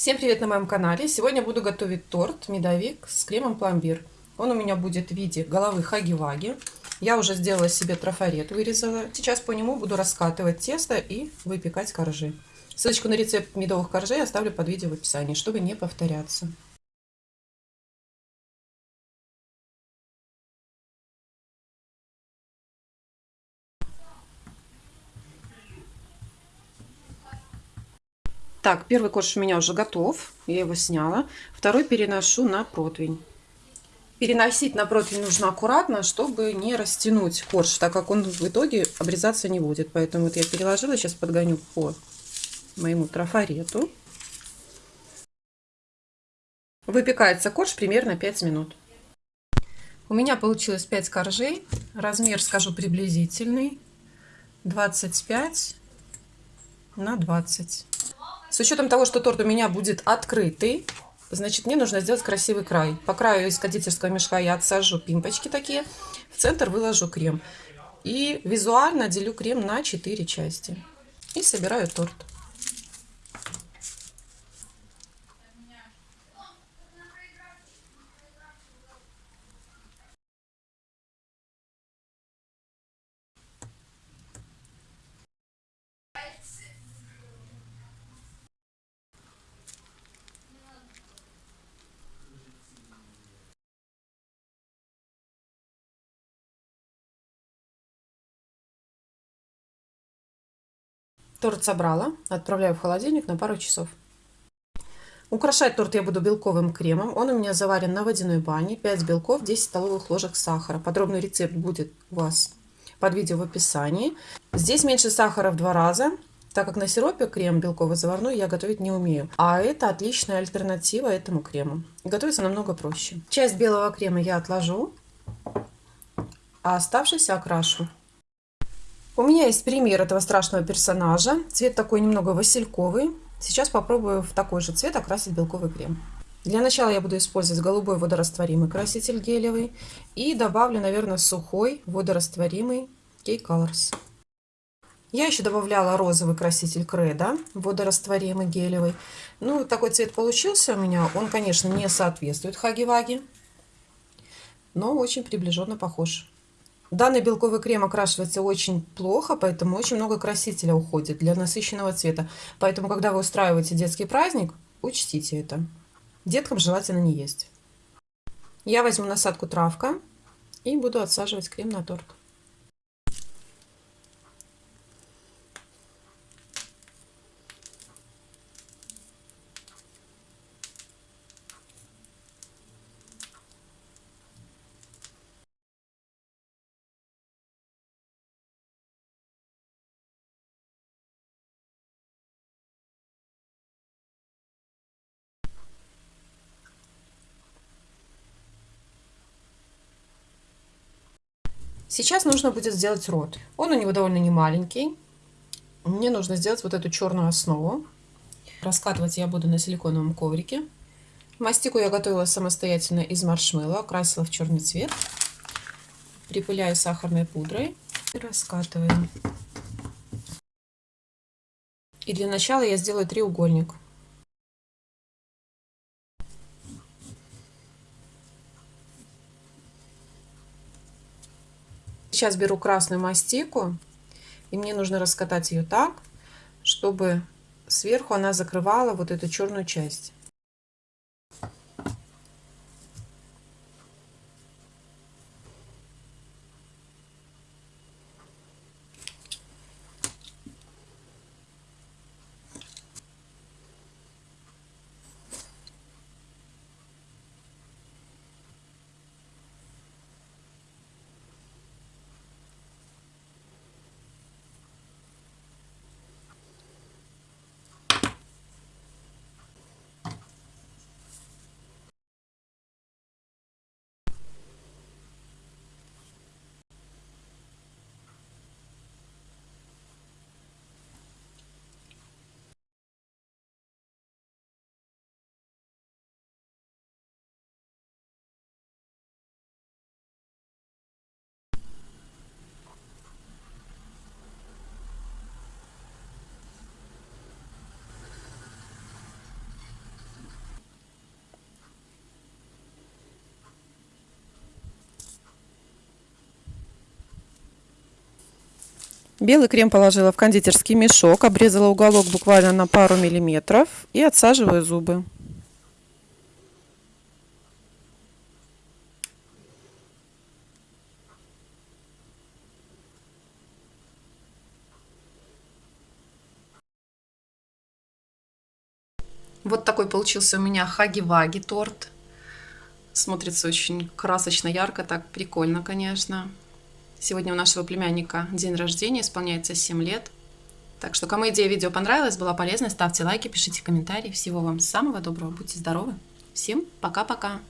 Всем привет на моем канале! Сегодня буду готовить торт медовик с кремом пломбир. Он у меня будет в виде головы хаги-ваги. Я уже сделала себе трафарет, вырезала. Сейчас по нему буду раскатывать тесто и выпекать коржи. Ссылочку на рецепт медовых коржей оставлю под видео в описании, чтобы не повторяться. Так, первый корж у меня уже готов. Я его сняла. Второй переношу на противень. Переносить на противень нужно аккуратно, чтобы не растянуть корж, так как он в итоге обрезаться не будет. Поэтому вот я переложила, сейчас подгоню по моему трафарету. Выпекается корж примерно 5 минут. У меня получилось 5 коржей. Размер, скажу, приблизительный. 25 на 20. С учетом того, что торт у меня будет открытый, значит, мне нужно сделать красивый край. По краю из кондитерского мешка я отсажу пимпочки такие, в центр выложу крем. И визуально делю крем на 4 части. И собираю торт. Торт собрала, отправляю в холодильник на пару часов. Украшать торт я буду белковым кремом. Он у меня заварен на водяной бане. 5 белков, 10 столовых ложек сахара. Подробный рецепт будет у вас под видео в описании. Здесь меньше сахара в два раза, так как на сиропе крем белковый заварной я готовить не умею. А это отличная альтернатива этому крему. Готовится намного проще. Часть белого крема я отложу, а оставшийся окрашу. У меня есть пример этого страшного персонажа. Цвет такой немного васильковый. Сейчас попробую в такой же цвет окрасить белковый крем. Для начала я буду использовать голубой водорастворимый краситель гелевый. И добавлю, наверное, сухой водорастворимый K-Colors. Я еще добавляла розовый краситель Кредо, водорастворимый гелевый. Ну, такой цвет получился у меня. Он, конечно, не соответствует Хаги-Ваги, но очень приближенно похож. Данный белковый крем окрашивается очень плохо, поэтому очень много красителя уходит для насыщенного цвета. Поэтому, когда вы устраиваете детский праздник, учтите это. Деткам желательно не есть. Я возьму насадку травка и буду отсаживать крем на торт. Сейчас нужно будет сделать рот. Он у него довольно не маленький. Мне нужно сделать вот эту черную основу. Раскатывать я буду на силиконовом коврике. Мастику я готовила самостоятельно из маршмеллоу, окрасила в черный цвет. Припыляю сахарной пудрой и раскатываю. И для начала я сделаю треугольник. Сейчас беру красную мастику, и мне нужно раскатать ее так, чтобы сверху она закрывала вот эту черную часть. Белый крем положила в кондитерский мешок, обрезала уголок буквально на пару миллиметров и отсаживаю зубы. Вот такой получился у меня хаги-ваги торт. Смотрится очень красочно, ярко, так прикольно, конечно. Сегодня у нашего племянника день рождения, исполняется 7 лет. Так что, кому идея видео понравилась, была полезной, ставьте лайки, пишите комментарии. Всего вам самого доброго, будьте здоровы. Всем пока-пока.